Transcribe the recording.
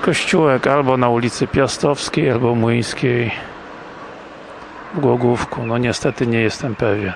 kościółek albo na ulicy Piastowskiej, albo Młyńskiej w Głogówku, no niestety nie jestem pewien.